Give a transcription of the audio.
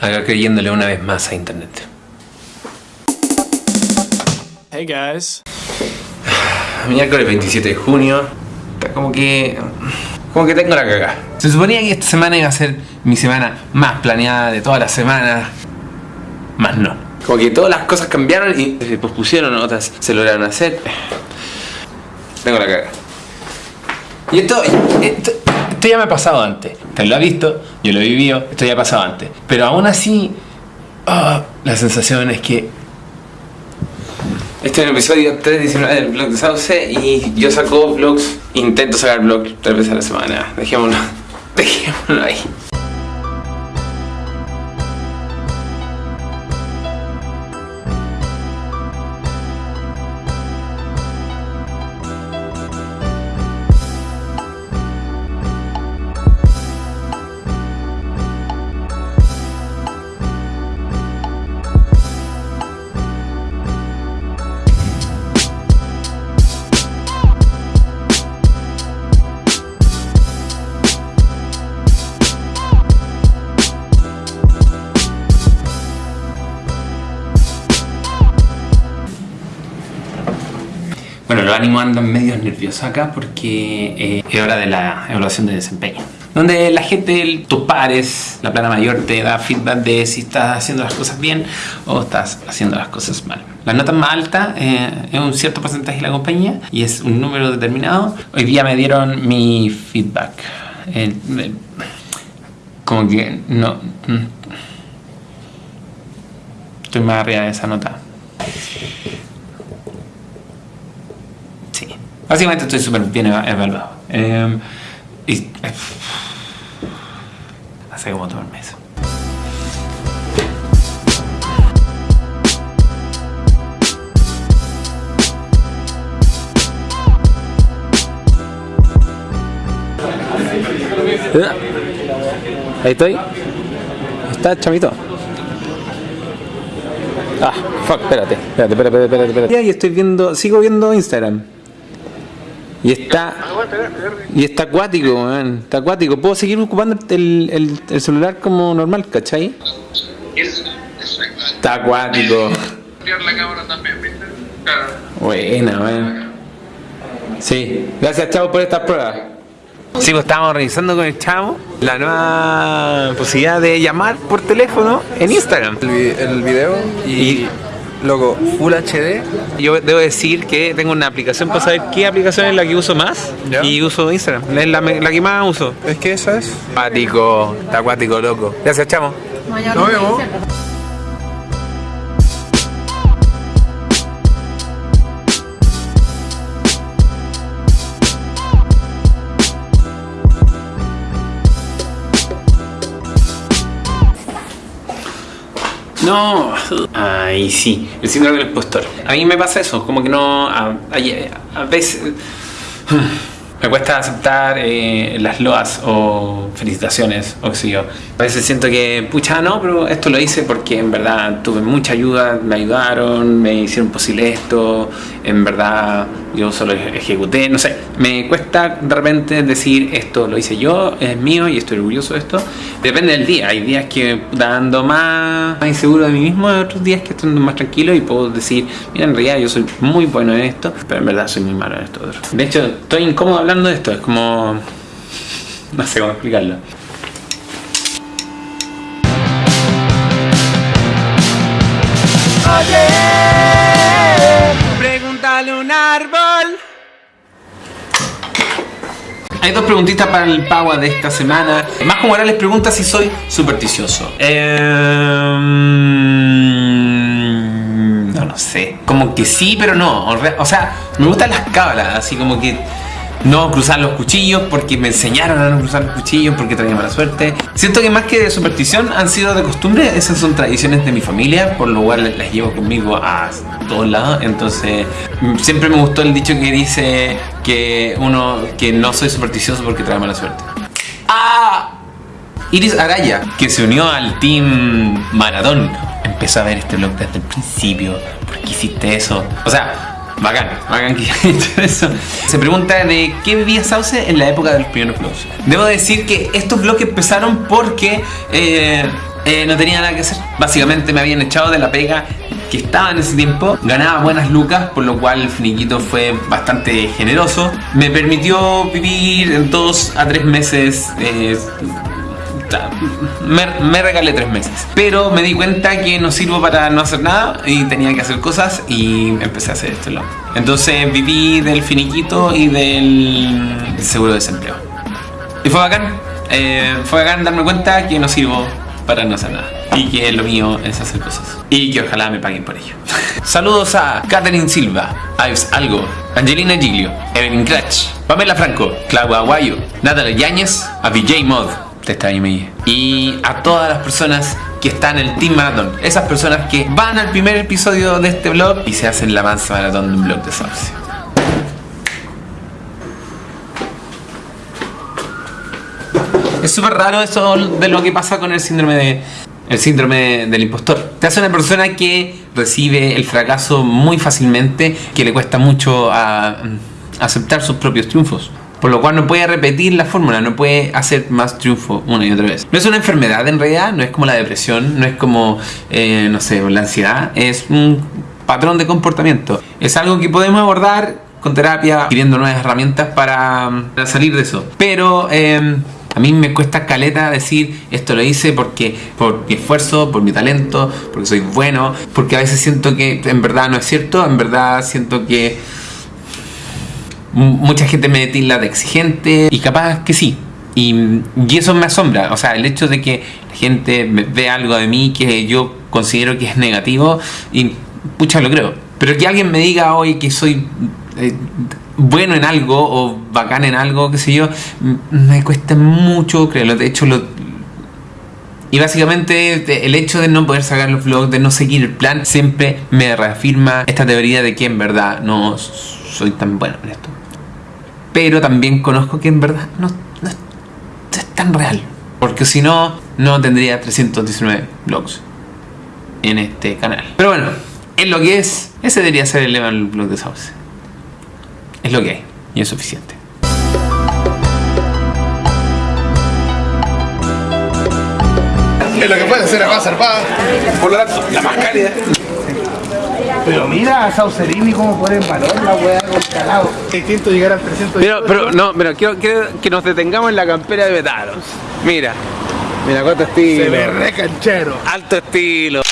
acá creyéndole una vez más a internet. Hey guys. Miércoles 27 de junio. Está como que. Como que tengo la cagada. Se suponía que esta semana iba a ser mi semana más planeada de todas las semanas. Más no. Como que todas las cosas cambiaron y se pospusieron, otras se lograron hacer. Tengo la cagada. Y esto, esto, esto ya me ha pasado antes. Usted lo ha visto, yo lo he vivido, esto ya ha pasado antes. Pero aún así, ah, la sensación es que este es el episodio 319 del blog de Sauce y yo saco vlogs, intento sacar vlogs tres veces a la semana. Dejémoslo, dejémoslo ahí. Bueno, los ánimos andan medio nerviosos acá porque eh, es hora de la evaluación de desempeño. Donde la gente, tus pares, la plana mayor te da feedback de si estás haciendo las cosas bien o estás haciendo las cosas mal. La nota más alta eh, es un cierto porcentaje de la compañía y es un número determinado. Hoy día me dieron mi feedback. Eh, como que no... mm, Estoy más arriba de esa nota. Sí. Básicamente estoy súper bien eva- evaluado. Eh, y, eh, hace como todo el mes. Ahí estoy. Está chamito. Ah, fuck, espérate, espérate, espérate, espérate, espérate. Y estoy viendo, sigo viendo Instagram. Y está. Y está acuático, man. Está acuático. Puedo seguir ocupando el, el, el celular como normal, ¿cachai? Está acuático. la cámara también, ¿viste? Claro. Buena, man. Sí, gracias Chavo por estas pruebas. Sí, pues estábamos revisando con el Chavo la nueva posibilidad de llamar por teléfono en Instagram. el, el video y, Y- loco Full HD Yo debo decir que tengo una aplicación para saber qué aplicación es la que uso más Ya. y uso Instagram. Es la, la que más uso. es que esa es Acuático, acuático, loco. Gracias, Chamo. Nos vemos. No, ay sí, el síndrome del impostor. A mí me pasa eso, como que no, a, veces me cuesta aceptar eh, las loas o felicitaciones o qué sé yo. A veces siento que, pucha, no, pero esto lo hice porque en verdad tuve mucha ayuda, me ayudaron, me hicieron posible esto, en verdad yo solo ejecuté, no sé, me cuesta de repente decir esto lo hice yo, es mío y estoy orgulloso de esto. Depende del día, hay días que ando más, más inseguro de mí mismo, hay otros días que estoy más tranquilo y puedo decir, mira, en realidad yo soy muy bueno en esto, pero en verdad soy muy malo en esto otro. De hecho, estoy incómodo hablando de esto, es como... No sé cómo explicarlo. Pregúntale un árbol. Hay dos preguntitas para el Pagua de esta semana. Más como ahora les pregunta si soy supersticioso. Em, no, no sé. Como que sí, pero no. O sea, me gustan las cábalas, así como que no cruzar los cuchillos porque me enseñaron a no cruzar los cuchillos porque traía mala suerte. Siento que más que de superstición han sido de costumbre, esas son tradiciones de mi familia, por lo cual las llevo conmigo a todos lados. Entonces, mm, siempre me gustó el dicho que dice que uno que no soy supersticioso porque trae mala suerte. ¡Ah! Iris Araya, que se unió al team Maratón, empezó a ver este blog desde el principio. ¿Por qué hiciste eso? O sea, bacán, bacán que eso. Se pregunta de qué vivía Sauce en la época de los primeros vlogs. Debo decir que estos vlogs empezaron porque eh, eh, no tenía nada que hacer. Básicamente me habían echado de la pega que estaba en ese tiempo, ganaba buenas lucas, por lo cual el finiquito fue bastante generoso. Me permitió vivir en dos a tres meses. eh, me, me regalé tres meses, pero me di cuenta que no sirvo para no hacer nada y tenía que hacer cosas y empecé a hacer esto. Entonces viví del finiquito y del seguro de desempleo. Y fue bacán, eh, fue bacán darme cuenta que no sirvo para no hacer nada. Y que lo mío es hacer cosas. Y que ojalá me paguen por ello. Saludos a Catherine Silva, Ives Algo, Angelina Giglio, Evelyn Cratch, Pamela Franco, Claudia Aguayo, Natalia Yáñez, a VJ Mod, te está ahí, me- y a todas las personas que están en el Team Maratón. Esas personas que van al primer episodio de este blog y se hacen la mansa maratón de un blog de Sauce. Es súper raro eso de lo que pasa con el síndrome de el síndrome del impostor. Te hace una persona que recibe el fracaso muy fácilmente, que le cuesta mucho a- aceptar sus propios triunfos. Por lo cual no puede repetir la fórmula, no puede hacer más triunfo una y otra vez. No es una enfermedad en realidad, no es como la depresión, no es como, eh, no sé, la ansiedad, es un patrón de comportamiento. Es algo que podemos abordar con terapia, adquiriendo nuevas herramientas para, para salir de eso. Pero eh, a mí me cuesta caleta decir esto lo hice porque por mi esfuerzo, por mi talento, porque soy bueno, porque a veces siento que en verdad no es cierto, en verdad siento que mucha gente me tilda de exigente y capaz que sí. Y, y eso me asombra, o sea, el hecho de que la gente ve algo de mí que yo considero que es negativo y pucha lo creo. Pero que alguien me diga hoy que soy eh, bueno en algo o bacán en algo, qué sé yo, me cuesta mucho creerlo. De hecho, lo, y básicamente el hecho de no poder sacar los vlogs, de no seguir el plan, siempre me reafirma esta teoría de que en verdad no soy tan bueno en esto. Pero también conozco que en verdad no, no es, es tan real. Porque si no, no tendría 319 vlogs en este canal. Pero bueno, es lo que es. Ese debería ser el lema del blog de Sauce. Es lo que hay. Y es suficiente. Es lo que puede hacer acá zarpada. Por lo tanto, la más cálida. Pero mira a Saucerini cómo pone en valor la weá con calado. Distinto llegar al 300 Pero, pero, no, pero quiero, quiero que nos detengamos en la campera de Betaros. Mira, mira cuánto Se estilo. ve re canchero. Alto estilo.